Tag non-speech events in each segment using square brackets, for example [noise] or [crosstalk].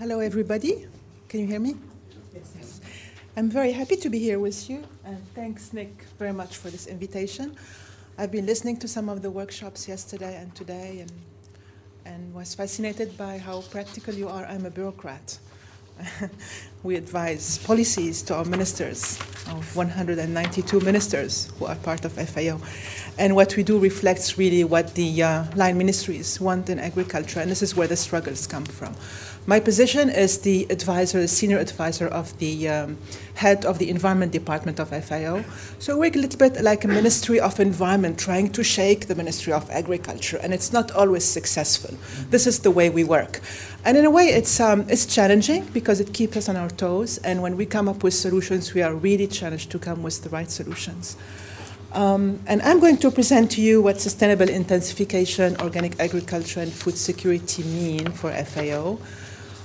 Hello, everybody. Can you hear me? Yes. yes. I'm very happy to be here with you, and thanks, Nick, very much for this invitation. I've been listening to some of the workshops yesterday and today, and and was fascinated by how practical you are. I'm a bureaucrat. [laughs] we advise policies to our ministers, of 192 ministers who are part of FAO. And what we do reflects really what the uh, line ministries want in agriculture, and this is where the struggles come from. My position is the advisor, the senior advisor of the um, head of the environment department of FAO. So we work a little bit like a ministry of environment, trying to shake the ministry of agriculture, and it's not always successful. This is the way we work. And in a way, it's, um, it's challenging because it keeps us on our toes, and when we come up with solutions, we are really challenged to come with the right solutions. Um, and I'm going to present to you what sustainable intensification, organic agriculture, and food security mean for FAO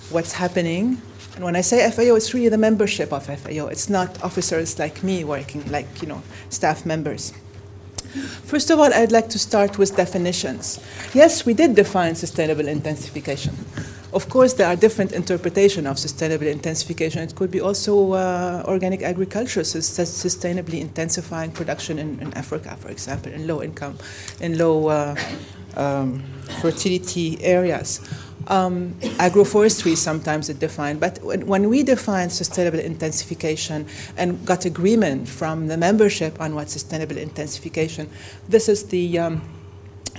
what's happening. And when I say FAO, it's really the membership of FAO. It's not officers like me working, like, you know, staff members. First of all, I'd like to start with definitions. Yes, we did define sustainable intensification. Of course, there are different interpretations of sustainable intensification. It could be also uh, organic agriculture, so sustainably intensifying production in, in, Africa, for example, in low income, in low uh, um, fertility areas. Um, agroforestry sometimes is defined, but when, when, we define sustainable intensification and got agreement from the membership on what sustainable intensification, this is the um,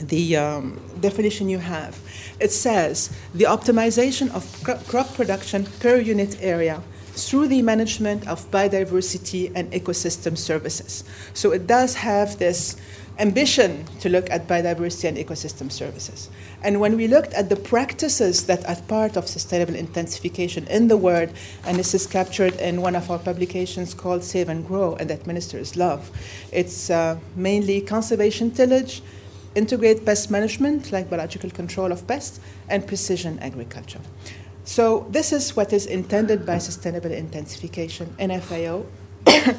the um, definition you have. It says the optimization of crop production per unit area through the management of biodiversity and ecosystem services. So it does have this ambition to look at biodiversity and ecosystem services. And when we looked at the practices that are part of sustainable intensification in the world, and this is captured in one of our publications called Save and Grow, and that ministers love, it's uh, mainly conservation tillage, integrate pest management, like biological control of pests, and precision agriculture. So this is what is intended by sustainable intensification in FAO. [coughs]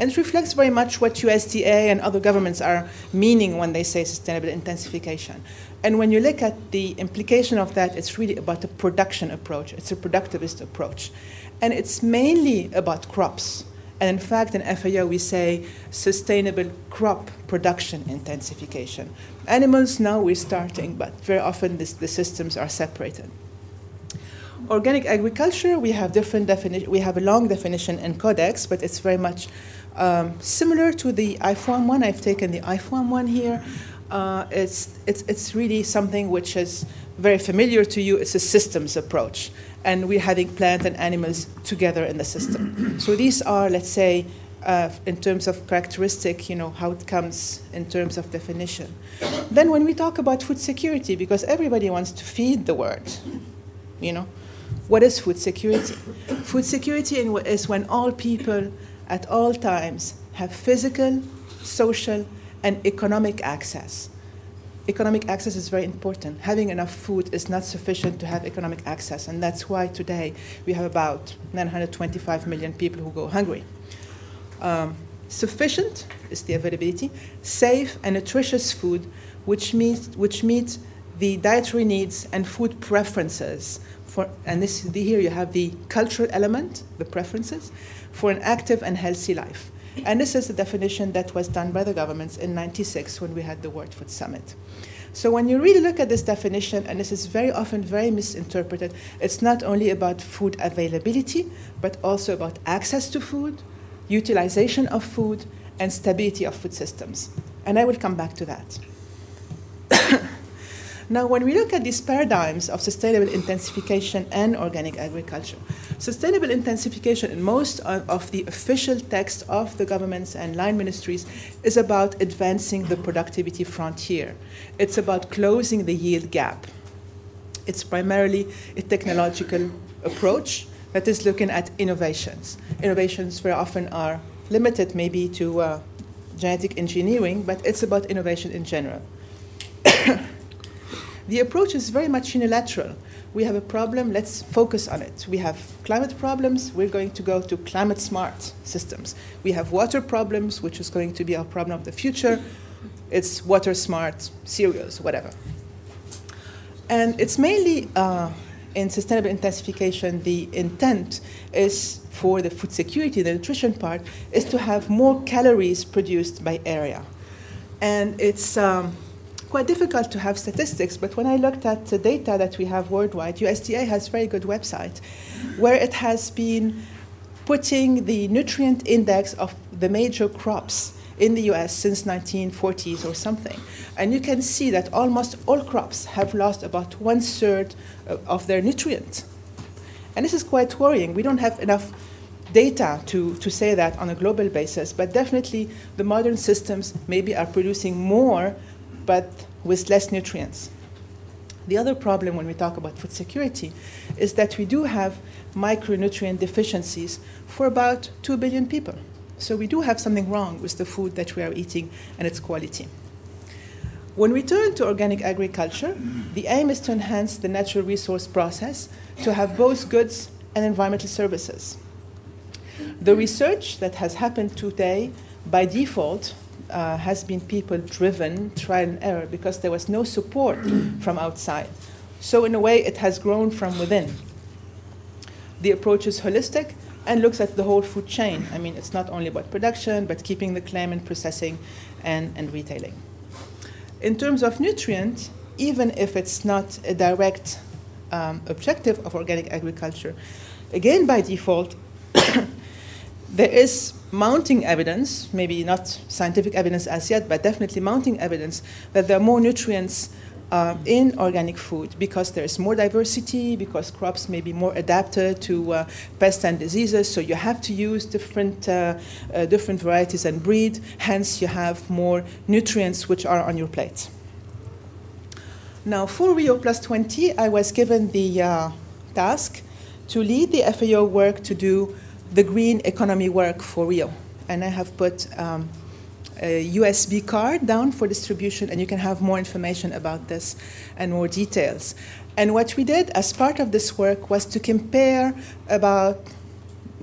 And it reflects very much what USDA and other governments are meaning when they say sustainable intensification. And when you look at the implication of that, it's really about a production approach. It's a productivist approach. And it's mainly about crops. And in fact, in FAO, we say sustainable crop production intensification. Animals, now we're starting, but very often this, the systems are separated. Organic agriculture, we have different definition. We have a long definition in Codex, but it's very much um, similar to the IFOAM one, I've taken the IFOAM one here. Uh, it's, it's, it's really something which is very familiar to you. It's a systems approach. And we're having plant and animals together in the system. [clears throat] so these are, let's say, uh, in terms of characteristic, you know, how it comes in terms of definition. Then when we talk about food security, because everybody wants to feed the world, you know, what is food security? food security is when all people at all times have physical, social, and economic access. Economic access is very important. Having enough food is not sufficient to have economic access, and that's why today we have about 925 million people who go hungry. Um, sufficient is the availability, safe and nutritious food, which meets, which meets the dietary needs and food preferences. For, and this, here you have the cultural element, the preferences, for an active and healthy life. And this is the definition that was done by the governments in 96 when we had the World Food Summit. So when you really look at this definition, and this is very often very misinterpreted, it's not only about food availability, but also about access to food, utilization of food, and stability of food systems. And I will come back to that. [coughs] Now, when we look at these paradigms of sustainable intensification and organic agriculture, sustainable intensification in most of the official text of the governments and line ministries is about advancing the productivity frontier. It's about closing the yield gap. It's primarily a technological approach that is looking at innovations. Innovations very often are limited maybe to uh, genetic engineering, but it's about innovation in general. The approach is very much unilateral. We have a problem, let's focus on it. We have climate problems, we're going to go to climate smart systems. We have water problems, which is going to be our problem of the future. It's water smart cereals, whatever. And it's mainly uh, in sustainable intensification, the intent is for the food security, the nutrition part, is to have more calories produced by area. And it's um, quite difficult to have statistics, but when I looked at the data that we have worldwide, USDA has a very good website where it has been putting the nutrient index of the major crops in the US since 1940s or something. And you can see that almost all crops have lost about one third of their nutrient. And this is quite worrying. We don't have enough data to, to say that on a global basis, but definitely the modern systems maybe are producing more, but with less nutrients. The other problem when we talk about food security is that we do have micronutrient deficiencies for about 2 billion people. So we do have something wrong with the food that we are eating and its quality. When we turn to organic agriculture, the aim is to enhance the natural resource process to have both goods and environmental services. The research that has happened today by default uh, has been people driven trial and error because there was no support [clears throat] from outside. So in a way, it has grown from within. The approach is holistic and looks at the whole food chain. I mean, it's not only about production, but keeping the claim and processing and, and retailing. In terms of nutrient, even if it's not a direct um, objective of organic agriculture, again by default, [coughs] there is mounting evidence, maybe not scientific evidence as yet, but definitely mounting evidence that there are more nutrients uh, in organic food because there's more diversity, because crops may be more adapted to uh, pests and diseases, so you have to use different, uh, uh different varieties and breed, hence you have more nutrients which are on your plate. Now for Rio Plus 20, I was given the uh, task to lead the FAO work to do the green economy work for real. And I have put um, a USB card down for distribution, and you can have more information about this and more details. And what we did as part of this work was to compare about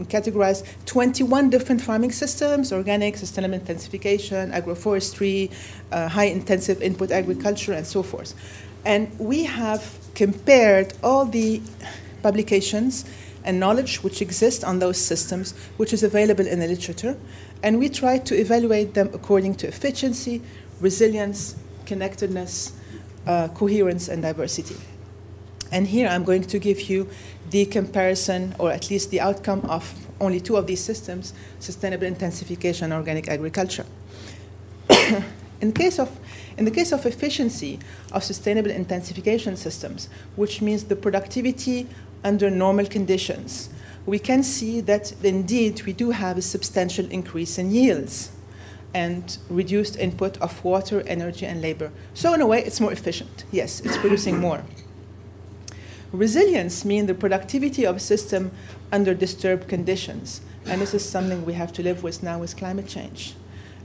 categorize 21 different farming systems, organic, sustainable intensification, agroforestry, uh, high intensive input agriculture, and so forth. And we have compared all the publications and knowledge which exists on those systems, which is available in the literature, and we try to evaluate them according to efficiency, resilience, connectedness, uh, coherence, and diversity. And here I'm going to give you the comparison, or at least the outcome of only two of these systems, sustainable intensification and organic agriculture. [coughs] in, case of, in the case of efficiency of sustainable intensification systems, which means the productivity under normal conditions, we can see that indeed we do have a substantial increase in yields and reduced input of water, energy, and labor. So in a way, it's more efficient. Yes, it's producing more. Resilience means the productivity of a system under disturbed conditions. And this is something we have to live with now with climate change.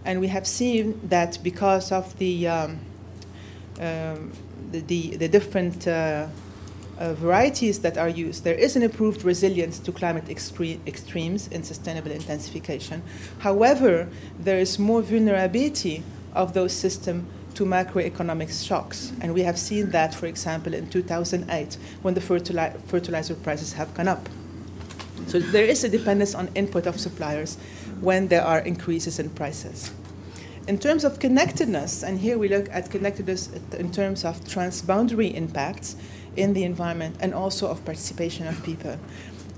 And we have seen that because of the, um, um, the, the, the, different uh, uh, varieties that are used, there is an improved resilience to climate extre extremes in sustainable intensification. However, there is more vulnerability of those systems to macroeconomic shocks. And we have seen that, for example, in 2008, when the fertili fertilizer prices have gone up. So there is a dependence on input of suppliers when there are increases in prices. In terms of connectedness, and here we look at connectedness in terms of transboundary impacts, in the environment and also of participation of people.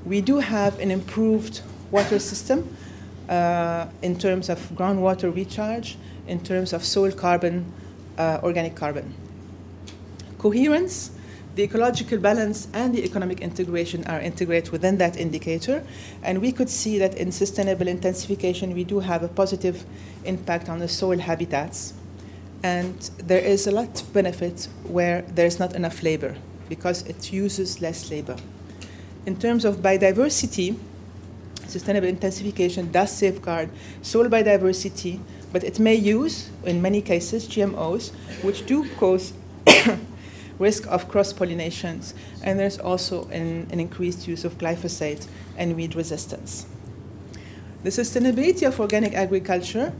We do have an improved water system uh, in terms of groundwater recharge, in terms of soil carbon, uh, organic carbon. Coherence, the ecological balance and the economic integration are integrated within that indicator. And we could see that in sustainable intensification, we do have a positive impact on the soil habitats. And there is a lot of benefit where there's not enough labor because it uses less labor. In terms of biodiversity, sustainable intensification does safeguard soil biodiversity, but it may use, in many cases, GMOs, which do cause [coughs] risk of cross-pollinations, and there's also an, an, increased use of glyphosate and weed resistance. The sustainability of organic agriculture,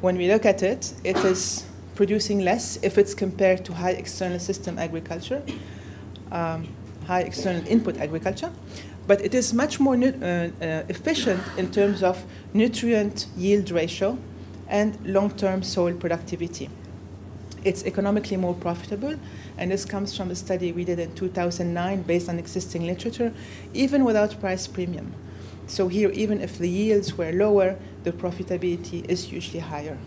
when we look at it, it is producing less if it's compared to high external system agriculture, um, high external input agriculture, but it is much more uh, uh, efficient in terms of nutrient yield ratio and long-term soil productivity. It's economically more profitable, and this comes from a study we did in 2009 based on existing literature, even without price premium. So here, even if the yields were lower, the profitability is usually higher.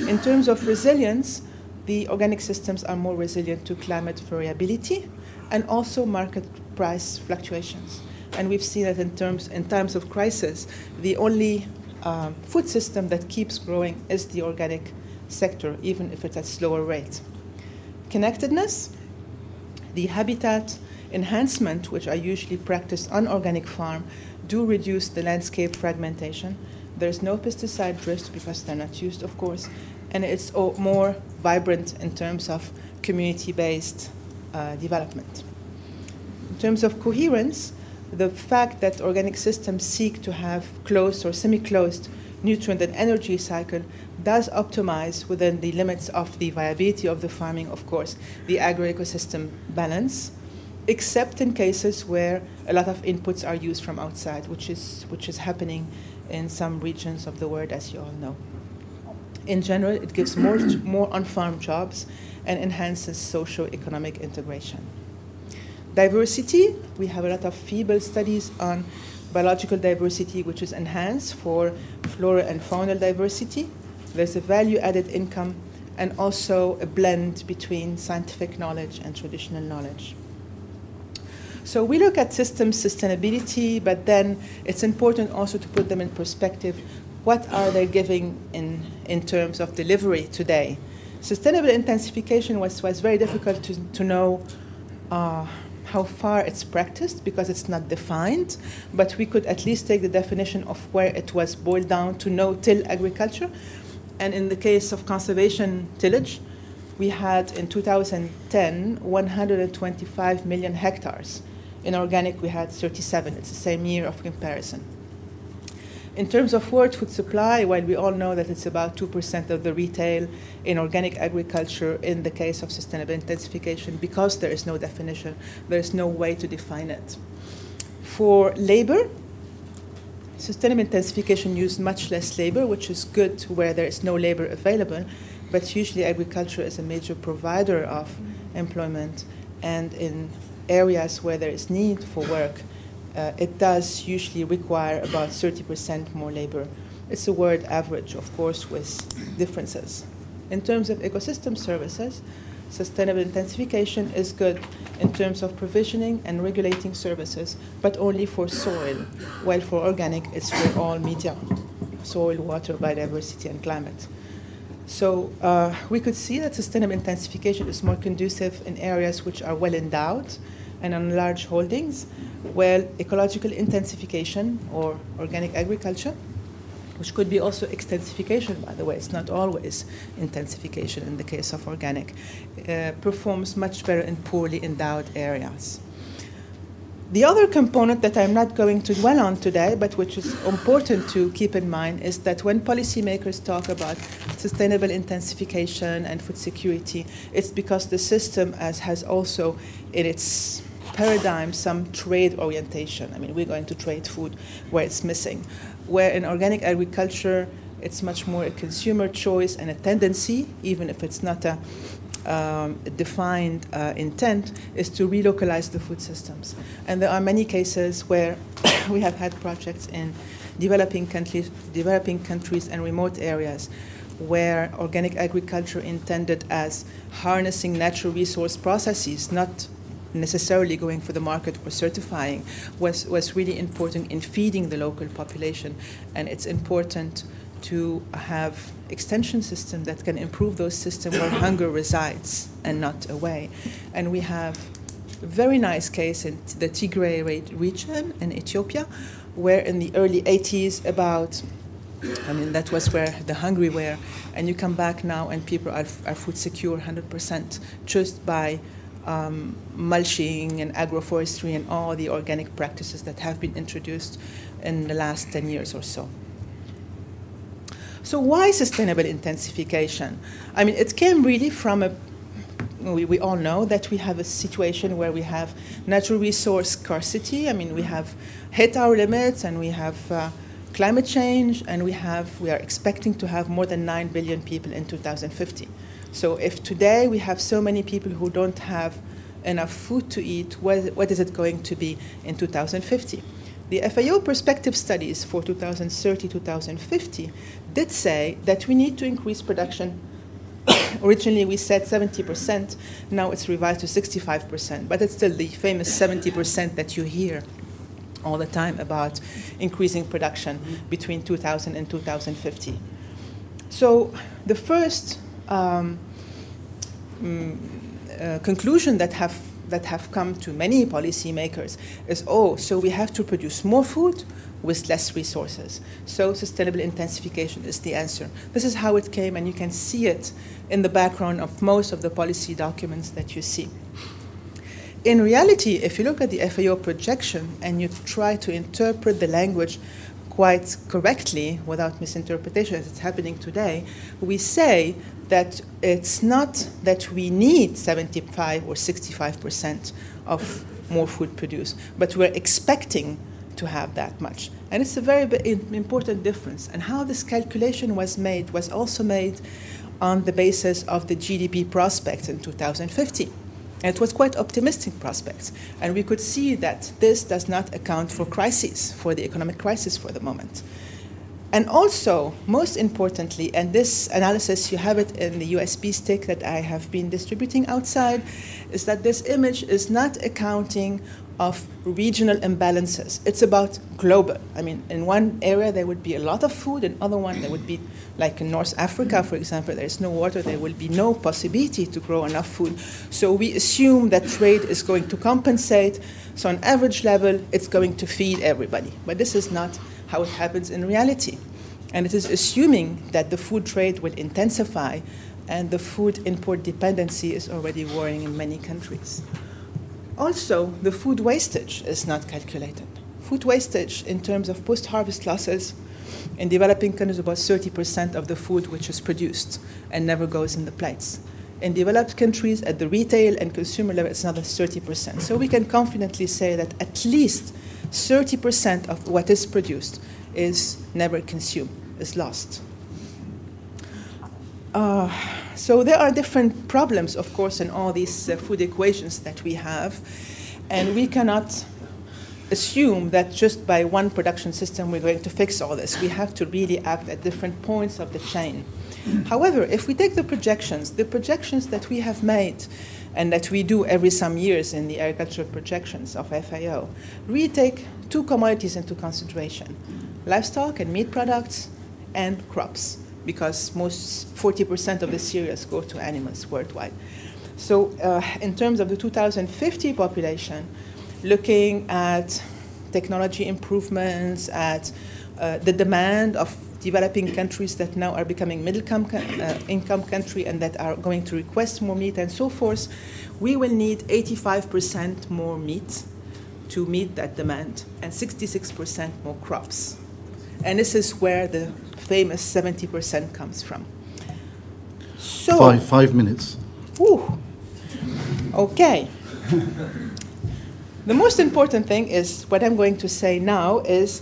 In terms of resilience, the organic systems are more resilient to climate variability and also market price fluctuations. And we've seen that in terms in times of crisis, the only um, food system that keeps growing is the organic sector, even if it's at slower rate. Connectedness, the habitat enhancement, which are usually practiced on organic farm, do reduce the landscape fragmentation. There's no pesticide drift because they're not used, of course, and it's more vibrant in terms of community-based uh, Uh, development. In terms of coherence, the fact that organic systems seek to have closed or semi-closed nutrient and energy cycle does optimize within the limits of the viability of the farming, of course, the agro-ecosystem balance, except in cases where a lot of inputs are used from outside, which is, which is happening in some regions of the world, as you all know. In general, it gives more, more on-farm jobs and enhances socio-economic integration. Diversity, we have a lot of feeble studies on biological diversity, which is enhanced for flora and faunal diversity. There's a value-added income and also a blend between scientific knowledge and traditional knowledge. So we look at system sustainability, but then it's important also to put them in perspective. What are they giving in, in terms of delivery today? Sustainable intensification was, was very difficult to, to know uh, how far it's practiced because it's not defined, but we could at least take the definition of where it was boiled down to no-till agriculture. And in the case of conservation tillage, we had in 2010 125 million hectares. In organic, we had 37. It's the same year of comparison. In terms of world food supply, while we all know that it's about 2% of the retail in organic agriculture in the case of sustainable intensification, because there is no definition, there is no way to define it. For labor, sustainable intensification used much less labor, which is good where there is no labor available, but usually agriculture is a major provider of employment, and in areas where there is need for work, uh, it does usually require about 30% more labor. It's a word average, of course, with differences. In terms of ecosystem services, sustainable intensification is good in terms of provisioning and regulating services, but only for soil, while for organic, it's for all media, soil, water, biodiversity, and climate. So uh, we could see that sustainable intensification is more conducive in areas which are well endowed and on large holdings, well, ecological intensification or organic agriculture, which could be also extensification, by the way, it's not always intensification in the case of organic, uh, performs much better in poorly endowed areas. The other component that I'm not going to dwell on today, but which is important to keep in mind, is that when policymakers talk about sustainable intensification and food security, it's because the system as has also in its paradigm some trade orientation. I mean, we're going to trade food where it's missing. Where in organic agriculture, it's much more a consumer choice and a tendency, even if it's not a um, defined uh, intent is to relocalize the food systems. And there are many cases where [coughs] we have had projects in developing countries, developing countries and remote areas where organic agriculture intended as harnessing natural resource processes, not necessarily going for the market or certifying, was, was really important in feeding the local population. And it's important to have extension system that can improve those systems where [coughs] hunger resides and not away. And we have a very nice case in the Tigray region in Ethiopia, where in the early 80s about I mean, that was where the hungry were. And you come back now and people are, are food secure 100% just by um, mulching and agroforestry and all the organic practices that have been introduced in the last 10 years or so. So why sustainable intensification? I mean, it came really from a we, we all know that we have a situation where we have natural resource scarcity. I mean, we have hit our limits and we have uh, climate change and we have, we are expecting to have more than 9 billion people in 2050. So if today we have so many people who don't have enough food to eat, what, what is it going to be in 2050? The FAO perspective studies for 2030-2050 did say that we need to increase production. [coughs] Originally we said 70%, now it's revised to 65%, but it's still the famous 70% that you hear all the time about increasing production between 2000 and 2050. So the first um, mm, uh, conclusion that have that have come to many policymakers is, oh, so we have to produce more food with less resources. So sustainable intensification is the answer. This is how it came, and you can see it in the background of most of the policy documents that you see. In reality, if you look at the FAO projection and you try to interpret the language quite correctly without misinterpretation as it's happening today, we say that it's not that we need 75 or 65 percent of more food produced, but we're expecting to have that much. And it's a very important difference. And how this calculation was made was also made on the basis of the GDP prospects in 2050. And it was quite optimistic prospects. And we could see that this does not account for crises, for the economic crisis for the moment. And also, most importantly, and this analysis, you have it in the USB stick that I have been distributing outside, is that this image is not accounting of regional imbalances. It's about global. I mean, in one area there would be a lot of food, in other one there would be, like in North Africa, for example, there is no water, there will be no possibility to grow enough food. So we assume that trade is going to compensate. So on average level, it's going to feed everybody. But this is not how it happens in reality. And it is assuming that the food trade will intensify and the food import dependency is already worrying in many countries. Also, the food wastage is not calculated. Food wastage in terms of post-harvest losses in developing countries about 30% of the food which is produced and never goes in the plates. In developed countries, at the retail and consumer level, it's another 30%. So we can confidently say that at least 30% of what is produced is never consumed, is lost. Uh, so there are different problems, of course, in all these uh, food equations that we have, and we cannot assume that just by one production system we're going to fix all this. We have to really act at different points of the chain. However, if we take the projections, the projections that we have made and that we do every some years in the agricultural projections of FAO, we take two commodities into consideration, livestock and meat products and crops, because most 40% of the cereals go to animals worldwide. So uh, in terms of the 2050 population, looking at technology improvements, at uh, the demand of developing countries that now are becoming middle uh, income country and that are going to request more meat and so forth, we will need 85% more meat to meet that demand and 66% more crops. And this is where the famous 70% comes from. So, five, five minutes. Whew, okay. the most important thing is what I'm going to say now is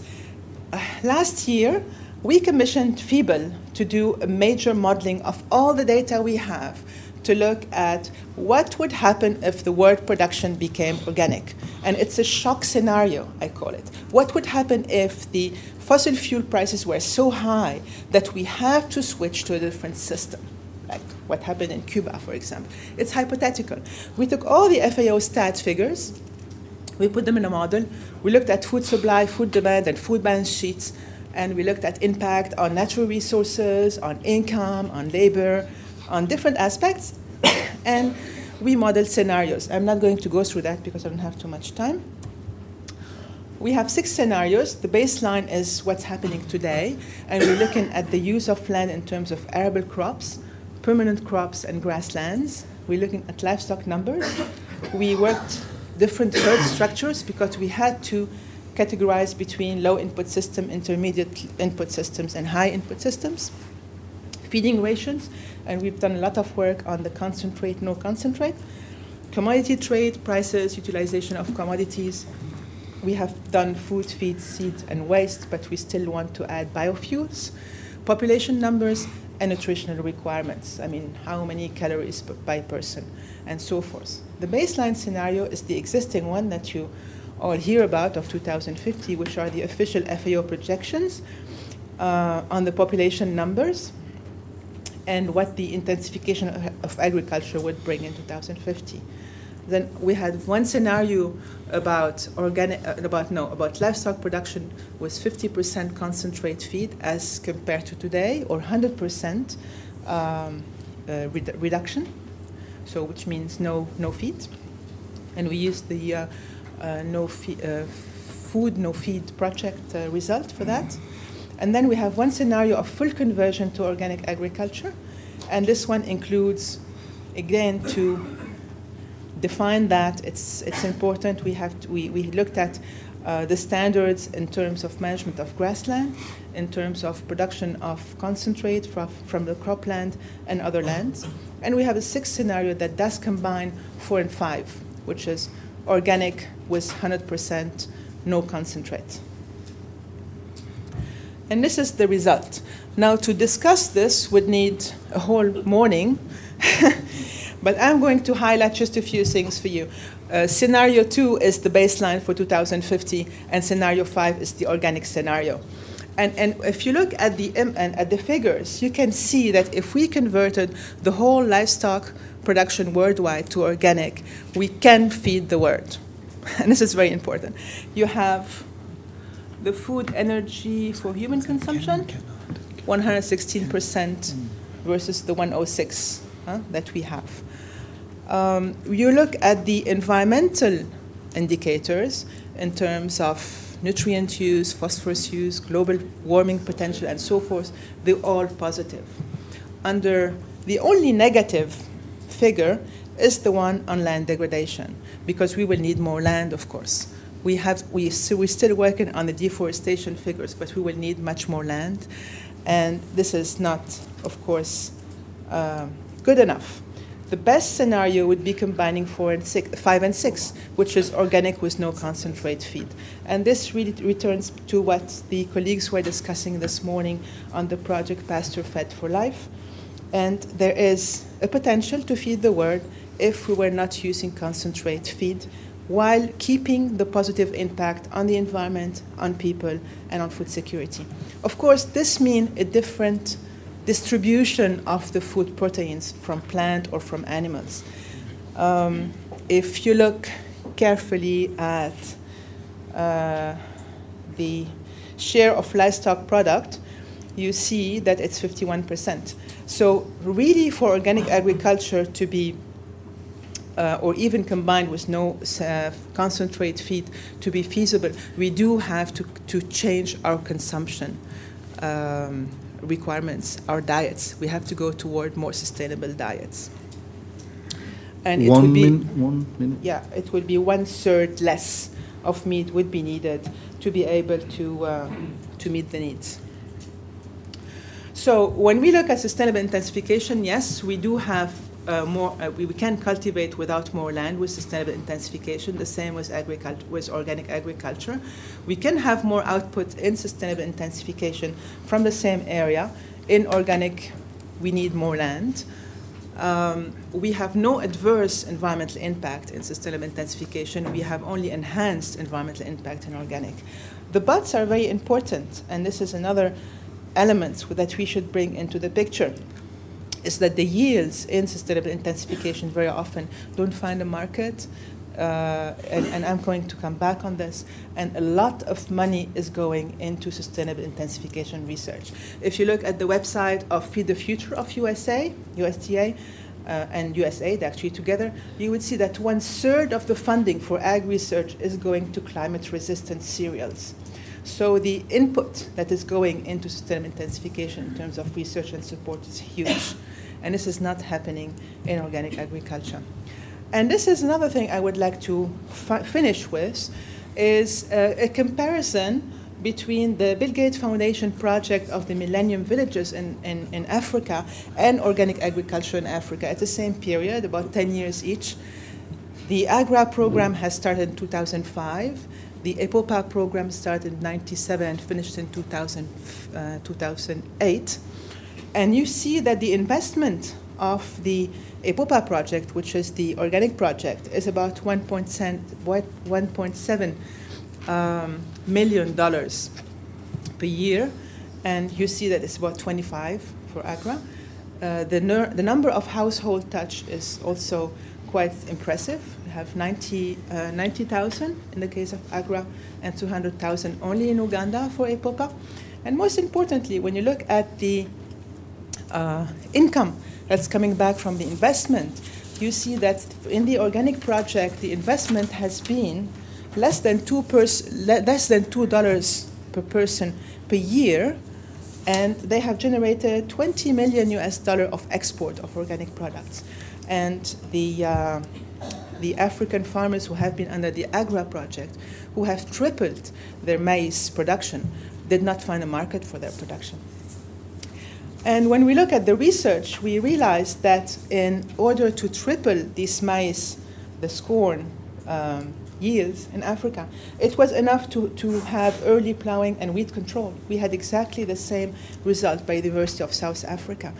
uh, last year we commissioned FiBL to do a major modeling of all the data we have to look at what would happen if the world production became organic. And it's a shock scenario, I call it. What would happen if the fossil fuel prices were so high that we have to switch to a different system? Like what happened in Cuba, for example. It's hypothetical. We took all the FAO stats figures, we put them in a model, we looked at food supply, food demand, and food balance sheets, and we looked at impact on natural resources, on income, on labor, on different aspects, [coughs] and we modeled scenarios. I'm not going to go through that because I don't have too much time. We have six scenarios. The baseline is what's happening today, and we're looking at the use of land in terms of arable crops, permanent crops, and grasslands. We're looking at livestock numbers. We worked different herd structures because we had to categorize between low input system, intermediate input systems, and high input systems. feeding rations, and we've done a lot of work on the concentrate, no concentrate, commodity trade, prices, utilization of commodities. We have done food, feed, seed, and waste, but we still want to add biofuels, population numbers, and nutritional requirements. I mean, how many calories by person, and so forth. The baseline scenario is the existing one that you all hear about of 2050, which are the official FAO projections uh, on the population numbers and what the intensification of agriculture would bring in 2050. Then we had one scenario about organic, uh, about no, about livestock production was 50% concentrate feed as compared to today, or 100% um, uh, reduction. So which means no no feed, and we used the uh no feed, uh, food no feed project uh, result for that. And then we have one scenario of full conversion to organic agriculture, and this one includes, again, to define that, it's, it's important. We, have to, we, we looked at uh, the standards in terms of management of grassland, in terms of production of concentrate from, from the cropland and other lands. And we have a sixth scenario that does combine four and five, which is organic with 100% no concentrate. And this is the result. Now, to discuss this would need a whole morning, [laughs] but I'm going to highlight just a few things for you. Uh, scenario two is the baseline for 2050, and scenario five is the organic scenario. And, and if you look at the, and at the figures, you can see that if we converted the whole livestock production worldwide to organic, we can feed the world. [laughs] And this is very important. You have the food energy for human consumption, 116% versus the 106 huh, that we have. Um, you look at the environmental indicators in terms of nutrient use, phosphorus use, global warming potential, and so forth, they're all positive. Under the only negative figure is the one on land degradation, because we will need more land, of course we have we so we're still working on the deforestation figures, but we will need much more land, and this is not, of course, uh, good enough. The best scenario would be combining four and six, five and six, which is organic with no concentrate feed. And this really returns to what the colleagues were discussing this morning on the project Pasture Fed for Life. And there is a potential to feed the world if we were not using concentrate feed while keeping the positive impact on the environment, on people, and on food security. Of course, this means a different distribution of the food proteins from plant or from animals. Um, if you look carefully at uh, the share of livestock product, you see that it's 51%. So really for organic agriculture to be uh, or even combined with no uh, concentrate feed to be feasible, we do have to, to change our consumption um, requirements, our diets. We have to go toward more sustainable diets. And one it would be one minute. Yeah, it would be one third less of meat would be needed to be able to uh, to meet the needs. So when we look at sustainable intensification, yes, we do have uh, more, uh, we, we, can cultivate without more land with sustainable intensification, the same with, agriculture, with organic agriculture. We can have more output in sustainable intensification from the same area. In organic, we need more land. Um, we have no adverse environmental impact in sustainable intensification. We have only enhanced environmental impact in organic. The buts are very important, and this is another element that we should bring into the picture is that the yields in sustainable intensification very often don't find a market. Uh, and, and, I'm going to come back on this. And a lot of money is going into sustainable intensification research. If you look at the website of Feed the Future of USA, USDA, uh, and USAID actually together, you would see that one third of the funding for ag research is going to climate resistant cereals. So the input that is going into sustainable intensification in terms of research and support is huge and this is not happening in organic agriculture. And this is another thing I would like to fi finish with, is uh, a comparison between the Bill Gates Foundation project of the Millennium Villages in, in, in Africa and organic agriculture in Africa at the same period, about 10 years each. The AGRA program has started in 2005. The EPOPA program started in 97 and finished in 2000, uh, 2008. And you see that the investment of the EPOPA project, which is the organic project, is about 1.7 um, million dollars per year, and you see that it's about 25 for AGRA. Uh, the, the number of household touch is also quite impressive. We have 90,000 uh, 90, in the case of AGRA and 200,000 only in Uganda for EPOPA. And most importantly, when you look at the uh, income that's coming back from the investment, you see that in the organic project, the investment has been less than two less than two dollars per person per year, and they have generated 20 million US dollar of export of organic products. And the uh, the African farmers who have been under the AGRA project, who have tripled their maize production, did not find a market for their production. And when we look at the research, we realize that in order to triple this maize, the corn, um, yields in Africa. It was enough to, to have early plowing and weed control. We had exactly the same result by the University of South Africa.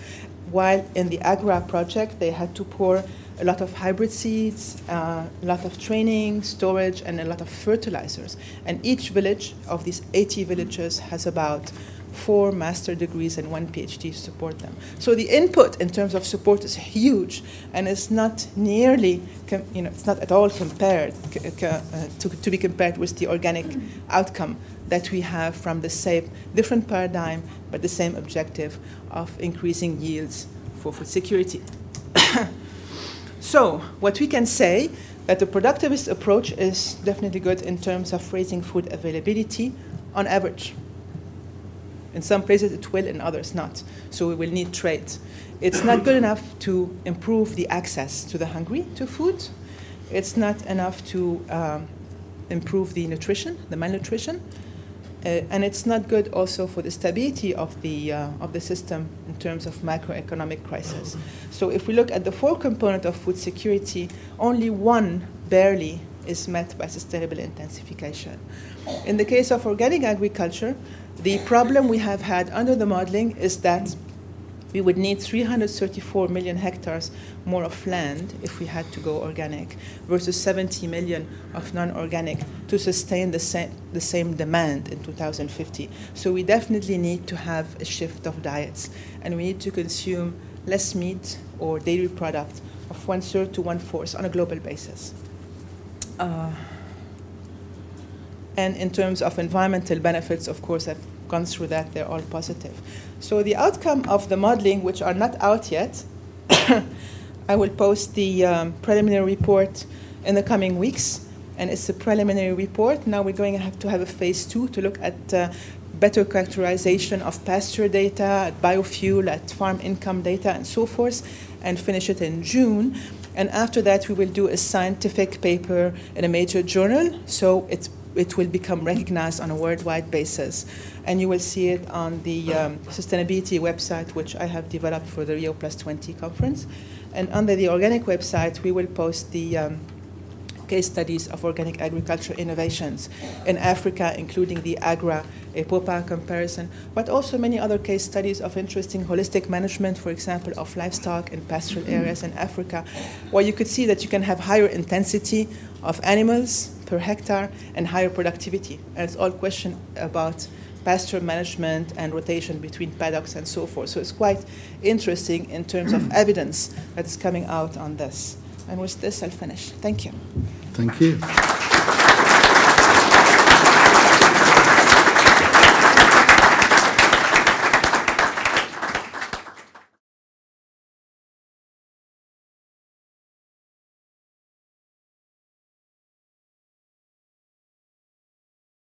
While in the AGRA project, they had to pour a lot of hybrid seeds, uh, a lot of training, storage, and a lot of fertilizers. And each village of these 80 villages has about four master degrees and one PhD to support them. So the input in terms of support is huge, and it's not nearly, you know, it's not at all compared uh, to, to be compared with the organic outcome that we have from the same different paradigm, but the same objective of increasing yields for food security. [coughs] so what we can say that the productivist approach is definitely good in terms of raising food availability on average. In some places it will, in others not. So we will need trade. It's not good enough to improve the access to the hungry to food. It's not enough to um, improve the nutrition, the malnutrition. Uh, and it's not good also for the stability of the, uh, of the system in terms of macroeconomic crisis. So if we look at the four components of food security, only one barely is met by sustainable intensification. In the case of organic agriculture, the problem we have had under the modeling is that we would need 334 million hectares more of land if we had to go organic versus 70 million of non-organic to sustain the same, the same demand in 2050. So we definitely need to have a shift of diets and we need to consume less meat or dairy product of one-third to one-fourth on a global basis. Uh, and in terms of environmental benefits, of course, I've gone through that, they're all positive. So the outcome of the modeling, which are not out yet, [coughs] I will post the um, preliminary report in the coming weeks. And it's a preliminary report. Now we're going to have to have a phase two to look at uh, better characterization of pasture data, at biofuel, at farm income data, and so forth, and finish it in June. And after that, we will do a scientific paper in a major journal. So it's it will become recognized on a worldwide basis. And you will see it on the um, sustainability website, which I have developed for the Rio Plus 20 conference. And under the organic website, we will post the um, case studies of organic agriculture innovations in Africa, including the AGRA EPOPA comparison, but also many other case studies of interesting holistic management, for example, of livestock in pastoral areas in Africa, where you could see that you can have higher intensity of animals per hectare and higher productivity. And it's all question about pasture management and rotation between paddocks and so forth. So it's quite interesting in terms of [clears throat] evidence that's coming out on this. And with this, I'll finish. Thank you. Thank you.